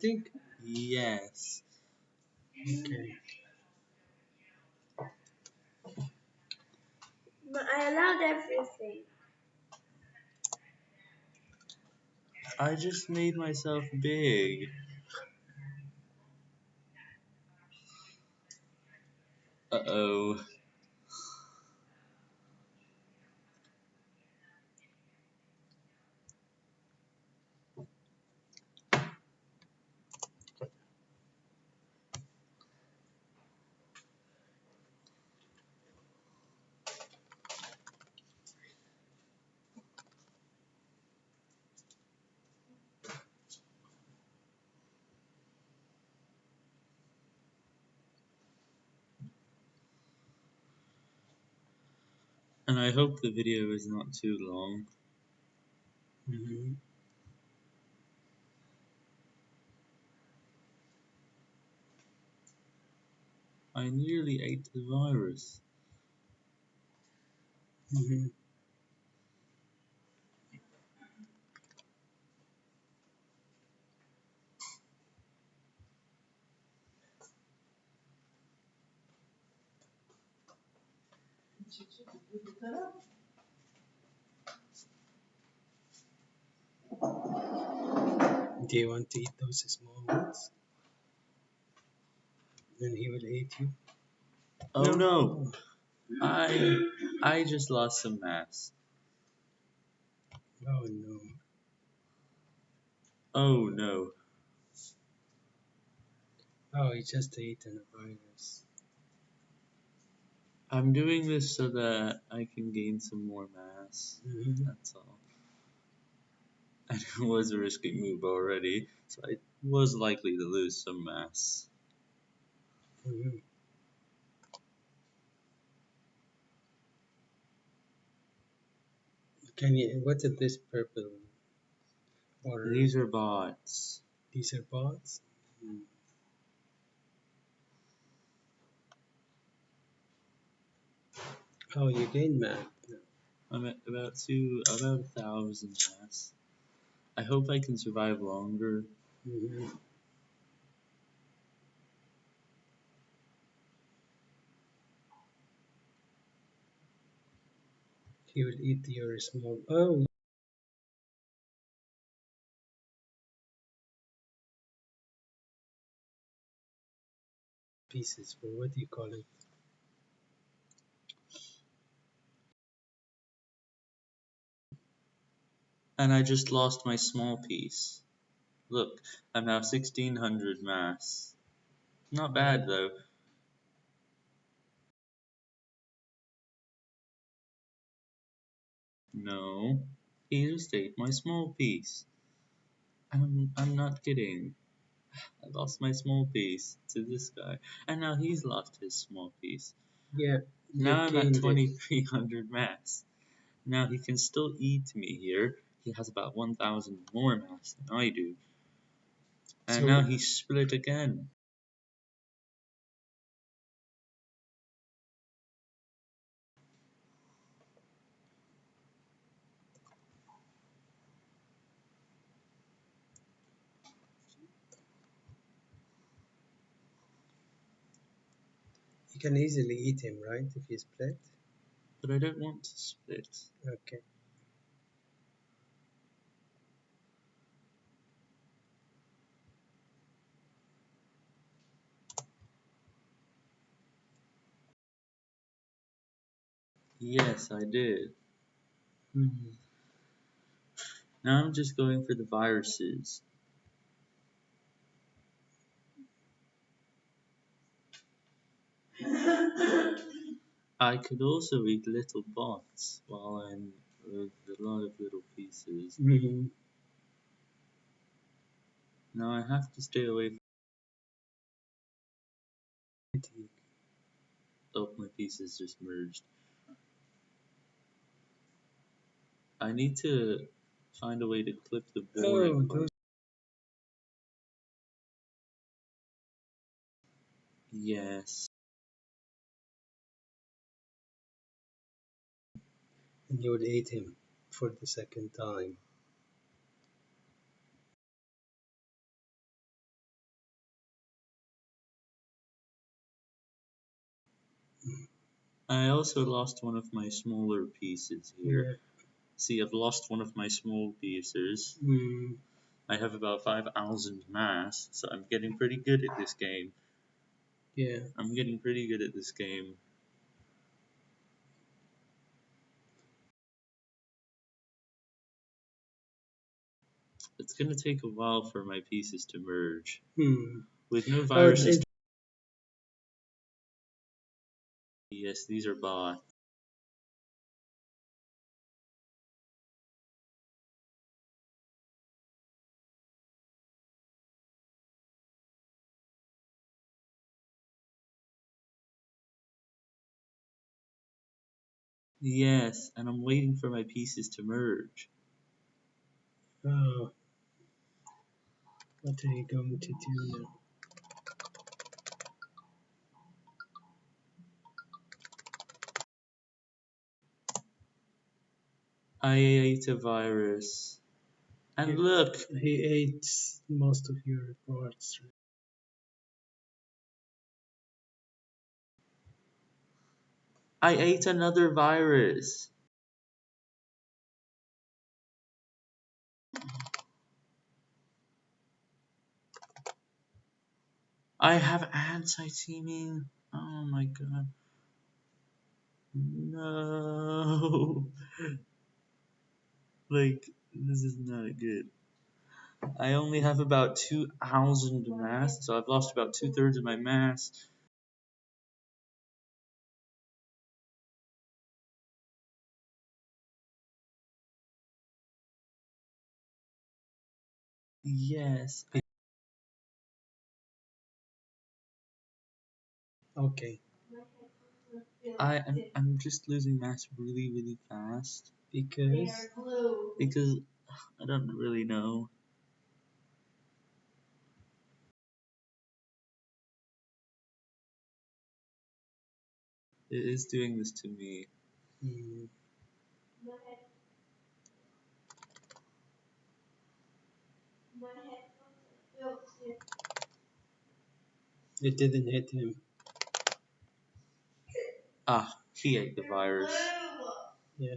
think? Yes. Okay. But I allowed everything. I just made myself big. Uh-oh. And I hope the video is not too long. Mm-hmm. I nearly ate the virus. Do you want to eat those small ones? Then he will eat you. Oh no! I I just lost some mass. Oh no. Oh no. Oh, he just eaten a virus. I'm doing this so that I can gain some more mass. Mm-hmm. That's all. And it was a risky move already, so I was likely to lose some mass. Mm-hmm. Can you? What is this purple? Or These are bots. these are bots. Mm. Oh, you gained map. I'm at about two, about a thousand mass. I hope I can survive longer. Mm-hmm. He will eat your small. Oh, pieces. Or what do you call it? And I just lost my small piece. Look, I'm now 1600 mass. Not bad though. No, he just ate my small piece. I'm, I'm not kidding. I lost my small piece to this guy, and now he's lost his small piece. Yeah. Now I'm at 2300 mass. Now he can still eat me here. He has about 1000 more mass than I do. And So- now he's split again. You can easily eat him, right? If he split. But I don't want to split. Okay. Yes, I did. Mm-hmm. Now I'm just going for the viruses. I could also eat little bots while I'm with a lot of little pieces. Mm-hmm. Now I have to stay away from oh my pieces just merged. I need to find a way to clip the board. Oh, those... Yes. And you would eat him for the second time. I also lost one of my smaller pieces here. Yeah. See, I've lost one of my small pieces. Mm. I have about 5,000 mass, so I'm getting pretty good at this game. Yeah. I'm getting pretty good at this game. It's gonna take a while for my pieces to merge. Hmm. With no Oh, viruses. it- Yes, these are bought. Yes, and I'm waiting for my pieces to merge. oh. What are you going to do now? I ate a virus. And Yeah. look, He ate most of your parts. I ate another virus. I have anti-teaming. Oh my god. No. Like, this is not good. I only have about 2,000 mass, so I've lost about two thirds of my mass. Yes. Okay. I I'm, I'm just losing mass really, really fast Because because I don't really know. It is doing this to me. hmm, it didn't hit him. Ah, he ate the virus. Yeah.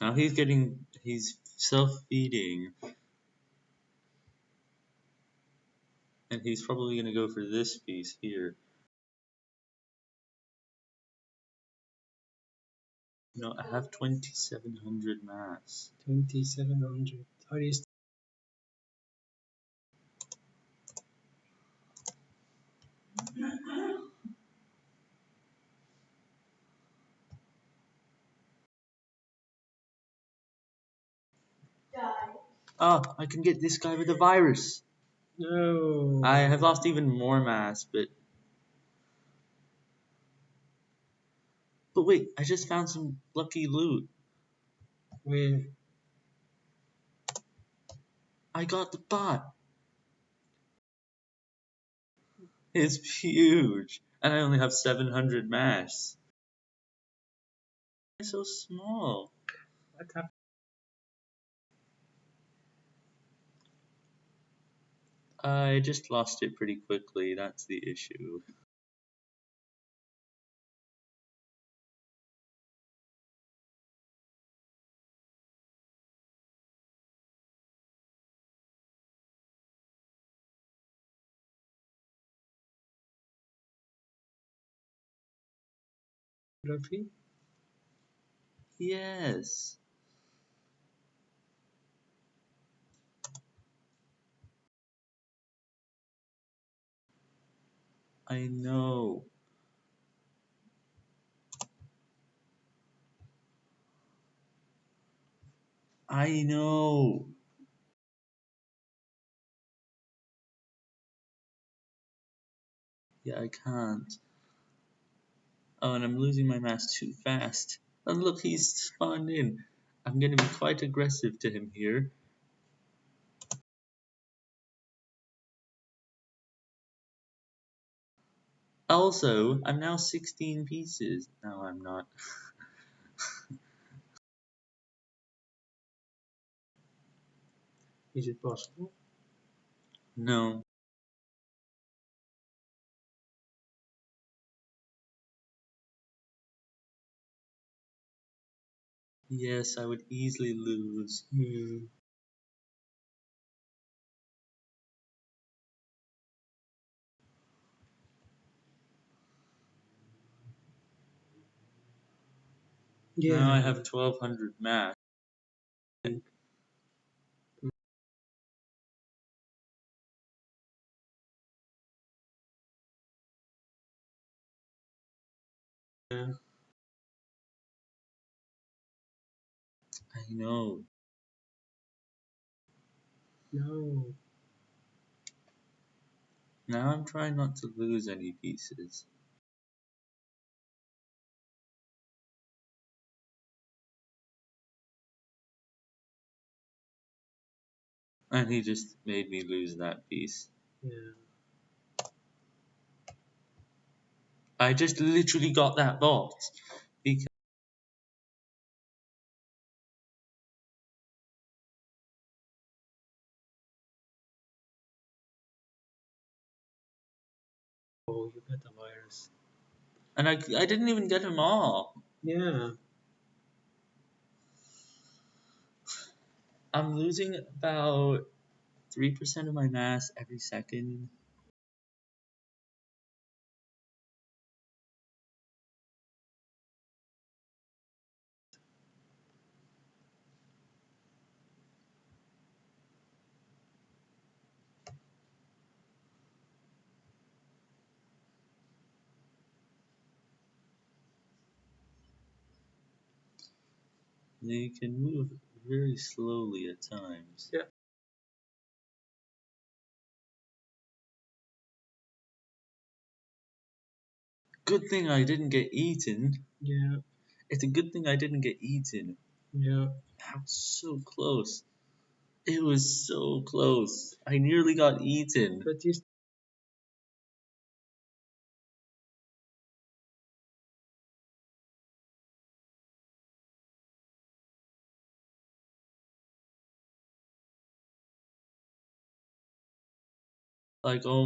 Now he's getting, he's self-feeding. And he's probably gonna go for this piece here. No, I have 2700 mass. 2700. Are you st- Ah, I can get this guy with a virus. No. I have lost even more mass, but. But wait, I just found some lucky loot. Where? I got the bot. It's huge, and I only have 700 mass. It's so small. What happened? I just lost it pretty quickly. That's the issue. Roughly? Yes. I know. I know. Yeah, I can't. Oh, and I'm losing my mass too fast. And look, he's spawned in. I'm gonna be quite aggressive to him here. Also, I'm now 16 pieces. No, I'm not. Is it possible? no. Yes, I would easily lose. Hmm. Yeah. Now I have 1200 max. I know. No. Now I'm trying not to lose any pieces. And he just made me lose that piece. Yeah. I just literally got that box. Because Oh, you got the virus. and I, I didn't even get them all. Yeah. I'm losing about 3% of my mass every second. They can move very slowly at times. Yeah. Good thing I didn't get eaten. Yeah. It's a good thing I didn't get eaten. Yeah. That was so close. It was so close. I nearly got eaten. But you Like, oh